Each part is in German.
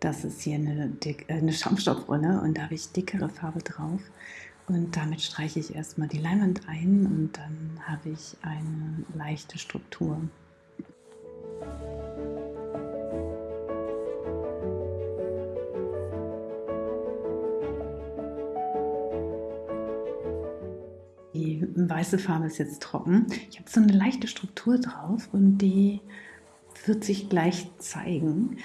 Das ist hier eine, äh, eine Schaumstoffrolle und da habe ich dickere Farbe drauf. Und damit streiche ich erstmal die Leinwand ein und dann habe ich eine leichte Struktur. Die weiße Farbe ist jetzt trocken. Ich habe so eine leichte Struktur drauf und die wird sich gleich zeigen.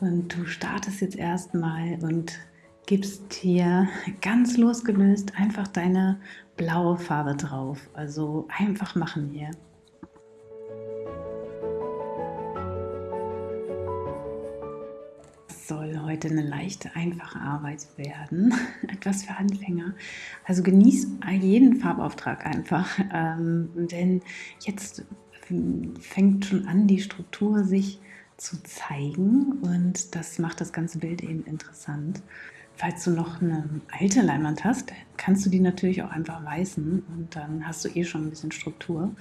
Und du startest jetzt erstmal und gibst hier ganz losgelöst einfach deine blaue Farbe drauf. Also einfach machen hier. Soll heute eine leichte, einfache Arbeit werden. Etwas für Anfänger. Also genieß jeden Farbauftrag einfach, ähm, denn jetzt fängt schon an, die Struktur sich zu zeigen und das macht das ganze Bild eben interessant. Falls du noch eine alte Leinwand hast, kannst du die natürlich auch einfach weißen und dann hast du eh schon ein bisschen Struktur.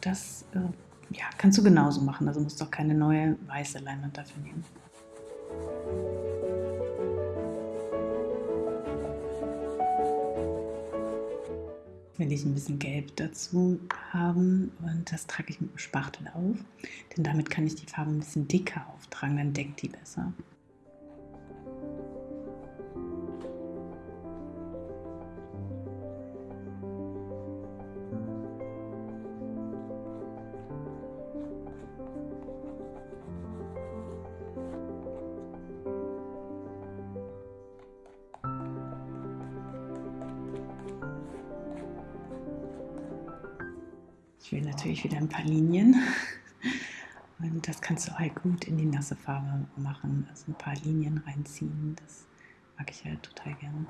Das äh, ja, kannst du genauso machen, also musst du auch keine neue weiße Leinwand dafür nehmen. Will ich ein bisschen Gelb dazu haben und das trage ich mit dem Spachtel auf, denn damit kann ich die Farbe ein bisschen dicker auftragen, dann deckt die besser. Ich will natürlich wieder ein paar Linien. Und das kannst du halt gut in die nasse Farbe machen. Also ein paar Linien reinziehen. Das mag ich halt total gerne.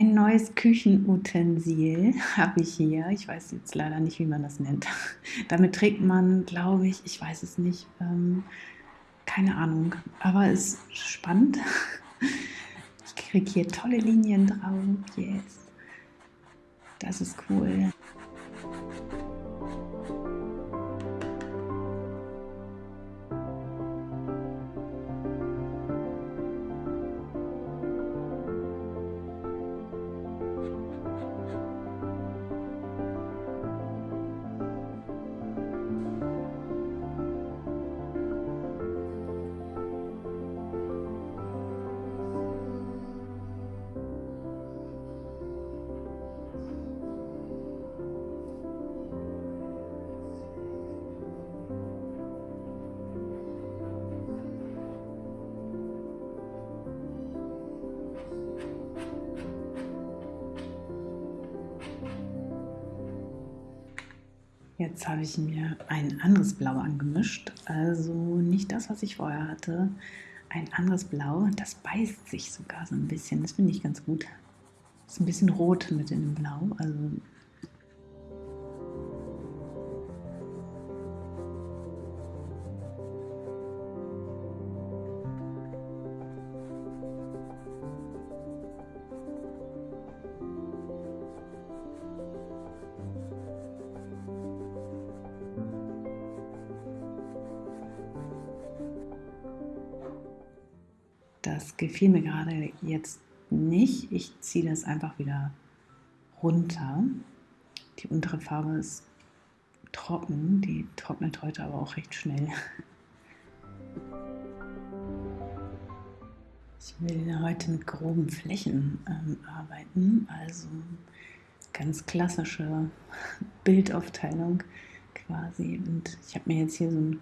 Ein neues Küchenutensil habe ich hier. Ich weiß jetzt leider nicht, wie man das nennt. Damit trägt man, glaube ich, ich weiß es nicht, ähm, keine Ahnung, aber es ist spannend. Ich kriege hier tolle Linien drauf. Yes. Das ist cool. Jetzt habe ich mir ein anderes Blau angemischt, also nicht das, was ich vorher hatte. Ein anderes Blau, das beißt sich sogar so ein bisschen, das finde ich ganz gut. Ist ein bisschen rot mit in dem Blau, also Das gefiel mir gerade jetzt nicht. Ich ziehe das einfach wieder runter. Die untere Farbe ist trocken, die trocknet heute aber auch recht schnell. Ich will heute mit groben Flächen ähm, arbeiten, also ganz klassische Bildaufteilung quasi. Und ich habe mir jetzt hier so ein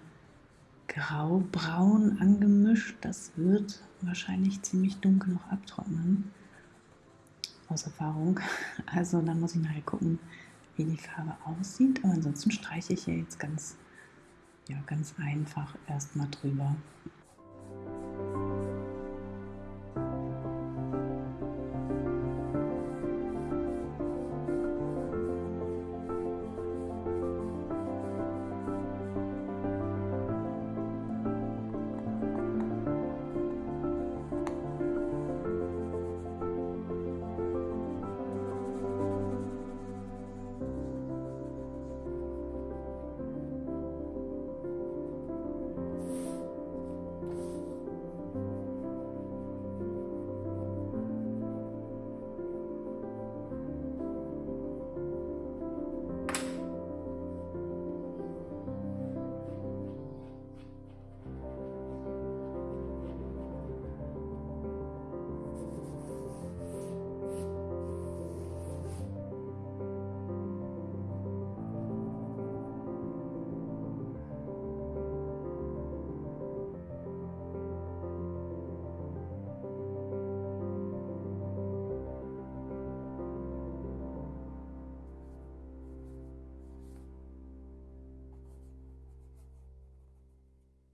grau-braun angemischt. Das wird wahrscheinlich ziemlich dunkel noch abtrocknen. Aus Erfahrung. Also dann muss ich nachher gucken, wie die Farbe aussieht. Aber ansonsten streiche ich hier jetzt ganz, ja, ganz einfach erstmal drüber.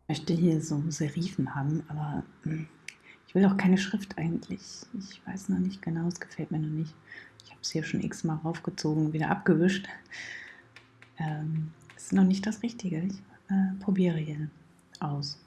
Möchte hier so Serifen haben, aber hm, ich will auch keine Schrift eigentlich. Ich weiß noch nicht genau, es gefällt mir noch nicht. Ich habe es hier schon x-mal raufgezogen, wieder abgewischt. Ähm, ist noch nicht das Richtige. Ich äh, probiere hier aus.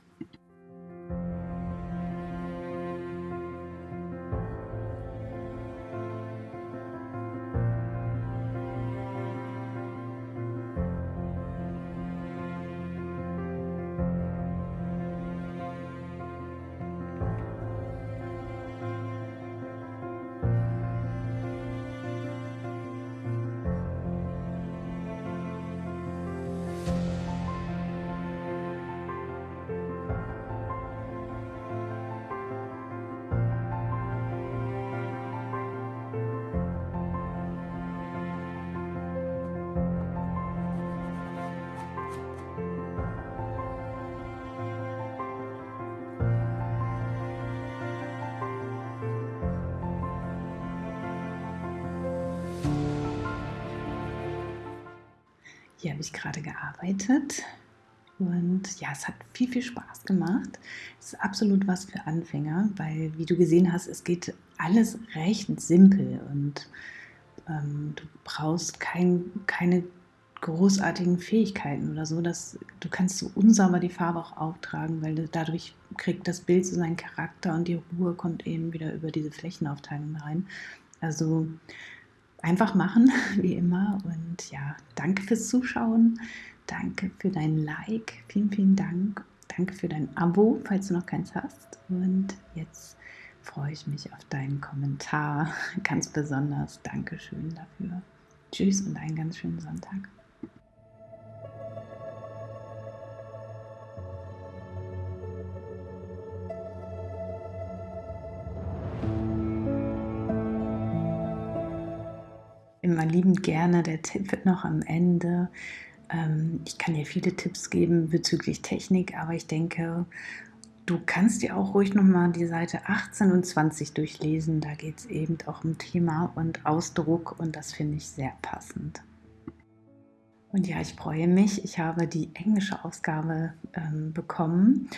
Hier habe ich gerade gearbeitet und ja, es hat viel, viel Spaß gemacht. Es ist absolut was für Anfänger, weil wie du gesehen hast, es geht alles recht simpel und ähm, du brauchst kein, keine großartigen Fähigkeiten oder so. Dass, du kannst so unsauber die Farbe auch auftragen, weil dadurch kriegt das Bild so seinen Charakter und die Ruhe kommt eben wieder über diese Flächenaufteilung rein. Also einfach machen, wie immer. Und ja, danke fürs Zuschauen. Danke für dein Like. Vielen, vielen Dank. Danke für dein Abo, falls du noch keins hast. Und jetzt freue ich mich auf deinen Kommentar. Ganz besonders. Dankeschön dafür. Tschüss und einen ganz schönen Sonntag. Immer liebend gerne. Der Tipp wird noch am Ende. Ähm, ich kann dir viele Tipps geben bezüglich Technik, aber ich denke, du kannst dir auch ruhig nochmal die Seite 18 und 20 durchlesen. Da geht es eben auch um Thema und Ausdruck und das finde ich sehr passend. Und ja, ich freue mich. Ich habe die englische Ausgabe ähm, bekommen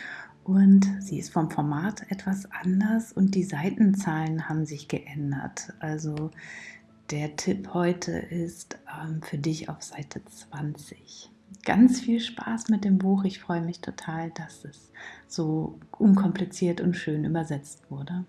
und sie ist vom Format etwas anders und die Seitenzahlen haben sich geändert. Also der Tipp heute ist ähm, für dich auf Seite 20. Ganz viel Spaß mit dem Buch. Ich freue mich total, dass es so unkompliziert und schön übersetzt wurde.